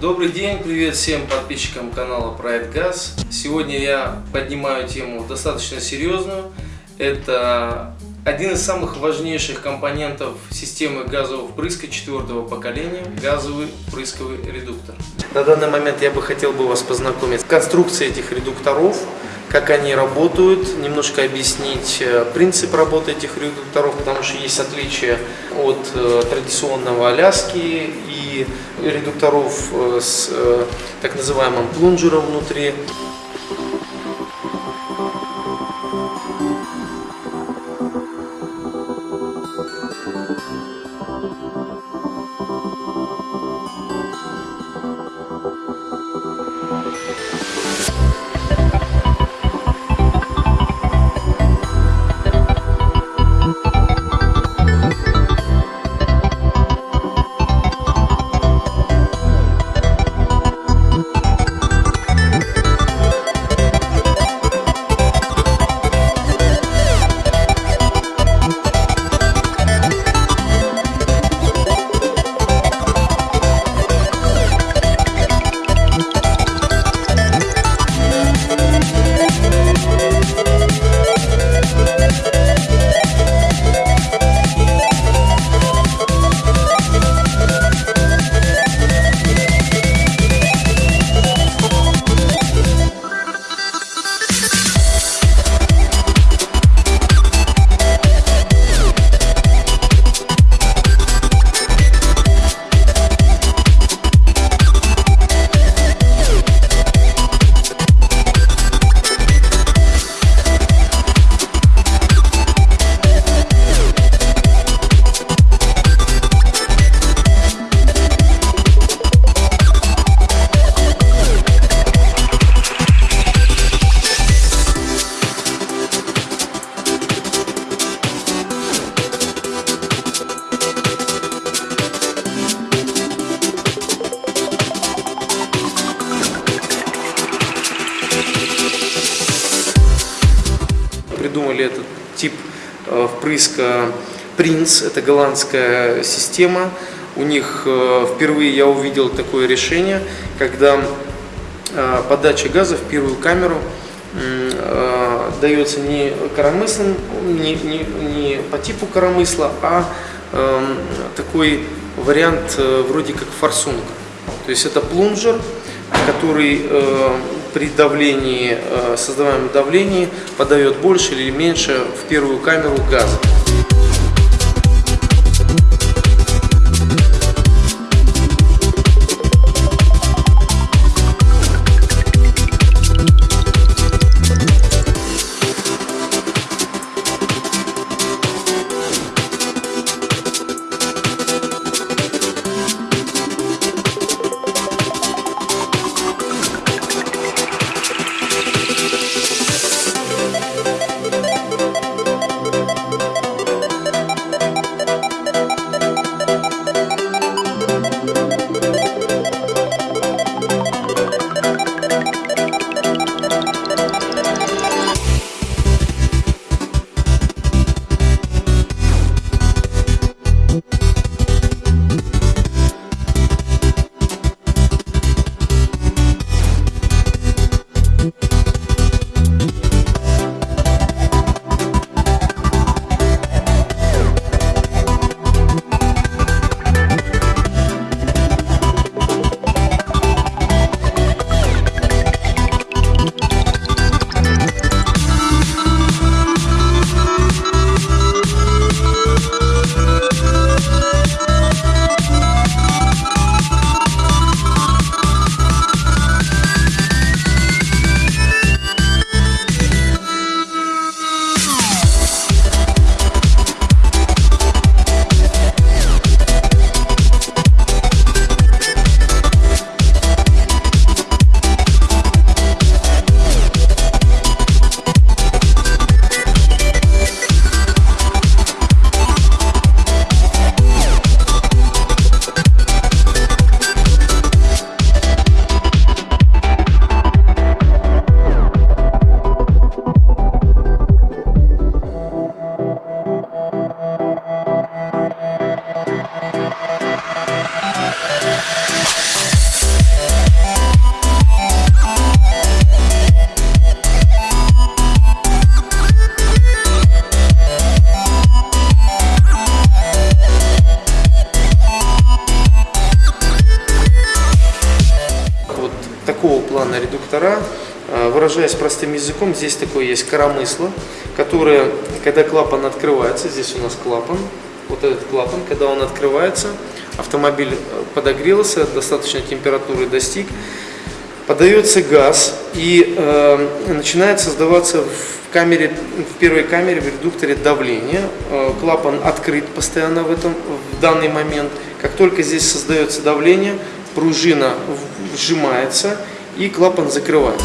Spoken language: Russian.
Добрый день, привет всем подписчикам канала Проект Газ. Сегодня я поднимаю тему достаточно серьезную. Это один из самых важнейших компонентов системы газового впрыска четвертого поколения – газовый впрысковый редуктор. На данный момент я бы хотел бы вас познакомить с конструкцией этих редукторов, как они работают, немножко объяснить э, принцип работы этих редукторов, потому что есть отличия от э, традиционного Аляски и редукторов э, с так называемым плунжером внутри. Придумали этот тип э, впрыска Prince, это голландская система. У них э, впервые я увидел такое решение, когда э, подача газа в первую камеру дается не коромыслом, не, не, не по типу коромысла, а эм, такой вариант вроде как форсунка. То есть это плунжер, который при давлении, э, создаваемом давлении подает больше или меньше в первую камеру газа. Клапаны-редуктора. Э, Выражаясь простым языком, здесь такое есть коромысло, которое, когда клапан открывается, здесь у нас клапан, вот этот клапан, когда он открывается, автомобиль э, подогрелся, достаточной температуры достиг, подается газ и э, начинает создаваться в камере, в первой камере, в редукторе давление. Э, клапан открыт постоянно в, этом, в данный момент. Как только здесь создается давление, пружина сжимается и клапан закрывается.